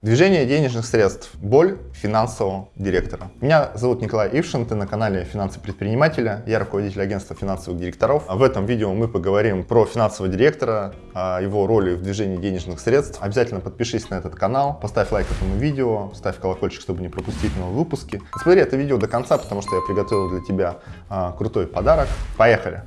Движение денежных средств. Боль финансового директора. Меня зовут Николай Ившин, ты на канале Финансы предпринимателя. Я руководитель агентства финансовых директоров. В этом видео мы поговорим про финансового директора, о его роли в движении денежных средств. Обязательно подпишись на этот канал, поставь лайк этому видео, ставь колокольчик, чтобы не пропустить новые выпуски. Смотри это видео до конца, потому что я приготовил для тебя а, крутой подарок. Поехали!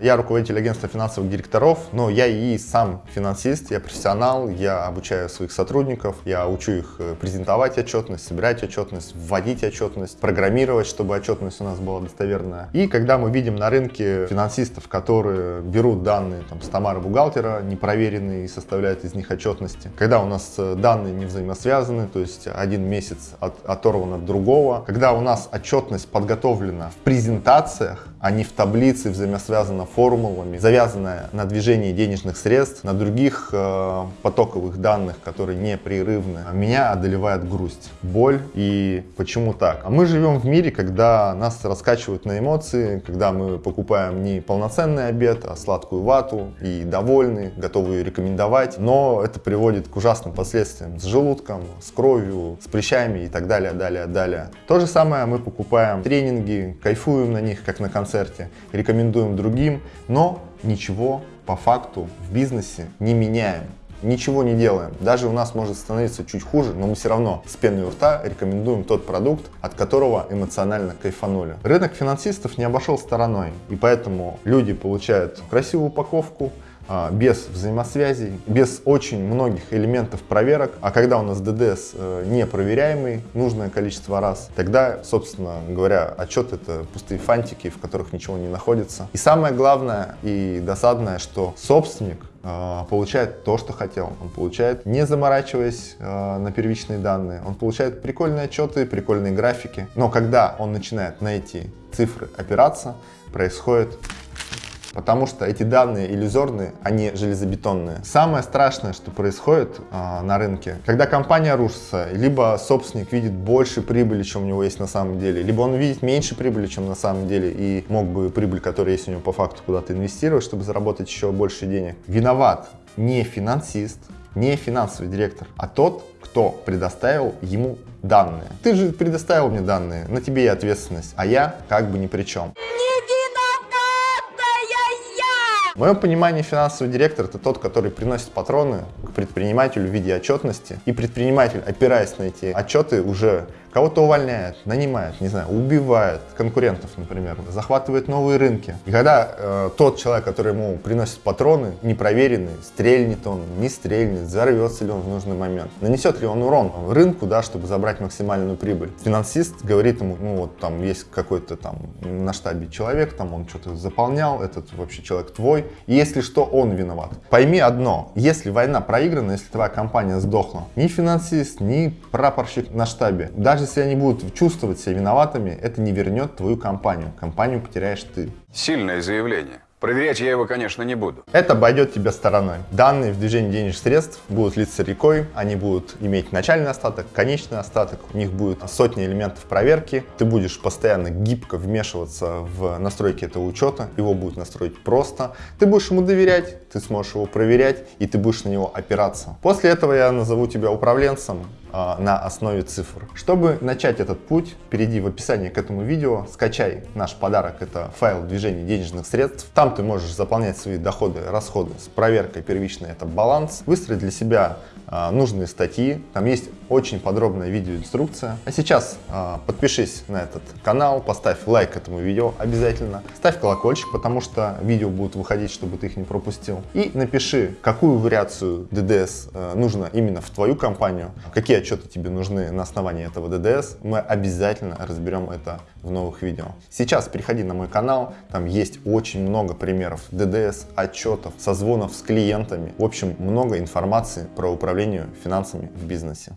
Я руководитель агентства финансовых директоров, но я и сам финансист, я профессионал, я обучаю своих сотрудников, я учу их э, презентовать отчетность, собирать отчетность, вводить отчетность, программировать, чтобы отчетность у нас была достоверная. И когда мы видим на рынке финансистов, которые берут данные там, с Тамары бухгалтера, непроверенные, и составляют из них отчетности, когда у нас э, данные не взаимосвязаны, то есть один месяц от, оторван от другого, когда у нас отчетность подготовлена в презентациях, а не в таблице взаимосвязана формулами, завязанная на движении денежных средств, на других э, потоковых данных, которые непрерывны, меня одолевает грусть, боль и почему так? А мы живем в мире, когда нас раскачивают на эмоции, когда мы покупаем не полноценный обед, а сладкую вату и довольны, готовы ее рекомендовать, но это приводит к ужасным последствиям с желудком, с кровью, с прыщами и так далее, далее, далее. То же самое мы покупаем тренинги, кайфуем на них, как на концерте, рекомендуем другим, но ничего по факту в бизнесе не меняем. Ничего не делаем. Даже у нас может становиться чуть хуже, но мы все равно с пеной у рта рекомендуем тот продукт, от которого эмоционально кайфанули. Рынок финансистов не обошел стороной, и поэтому люди получают красивую упаковку, без взаимосвязей, без очень многих элементов проверок. А когда у нас ДДС э, не проверяемый нужное количество раз, тогда, собственно говоря, отчет это пустые фантики, в которых ничего не находится. И самое главное и досадное, что собственник э, получает то, что хотел. Он получает, не заморачиваясь э, на первичные данные, он получает прикольные отчеты, прикольные графики. Но когда он начинает на эти цифры опираться, происходит потому что эти данные иллюзорные, они железобетонные. Самое страшное, что происходит э, на рынке, когда компания рушится, либо собственник видит больше прибыли, чем у него есть на самом деле, либо он видит меньше прибыли, чем на самом деле, и мог бы прибыль, которая есть у него по факту, куда-то инвестировать, чтобы заработать еще больше денег. Виноват не финансист, не финансовый директор, а тот, кто предоставил ему данные. Ты же предоставил мне данные, на тебе и ответственность, а я как бы ни при чем. В моем понимании финансовый директор это тот, который приносит патроны к предпринимателю в виде отчетности. И предприниматель, опираясь на эти отчеты, уже Кого-то увольняет, нанимает, не знаю, убивает конкурентов, например, захватывает новые рынки. И когда э, тот человек, который ему приносит патроны, непроверенный, стрельнет он, не стрельнет, взорвется ли он в нужный момент, нанесет ли он урон рынку, да, чтобы забрать максимальную прибыль. Финансист говорит ему, ну вот там есть какой-то там на штабе человек, там он что-то заполнял, этот вообще человек твой, если что, он виноват. Пойми одно, если война проиграна, если твоя компания сдохла, ни финансист, ни прапорщик на штабе, даже если они будут чувствовать себя виноватыми, это не вернет твою компанию. Компанию потеряешь ты. Сильное заявление. Проверять я его, конечно, не буду. Это обойдет тебя стороной. Данные в движении денежных средств будут литься рекой, они будут иметь начальный остаток, конечный остаток, у них будет сотни элементов проверки, ты будешь постоянно гибко вмешиваться в настройки этого учета, его будут настроить просто, ты будешь ему доверять, ты сможешь его проверять и ты будешь на него опираться. После этого я назову тебя управленцем, на основе цифр. Чтобы начать этот путь, перейди в описание к этому видео, скачай наш подарок, это файл движения денежных средств. Там ты можешь заполнять свои доходы, расходы с проверкой первичной, это баланс, выстроить для себя а, нужные статьи. Там есть очень подробная видеоинструкция. А сейчас а, подпишись на этот канал, поставь лайк этому видео обязательно, ставь колокольчик, потому что видео будут выходить, чтобы ты их не пропустил. И напиши, какую вариацию ДДС а, нужно именно в твою компанию, какие отчеты тебе нужны на основании этого ДДС. Мы обязательно разберем это в новых видео. Сейчас переходи на мой канал, там есть очень много примеров ДДС, отчетов, созвонов с клиентами. В общем, много информации про управление финансами в бизнесе.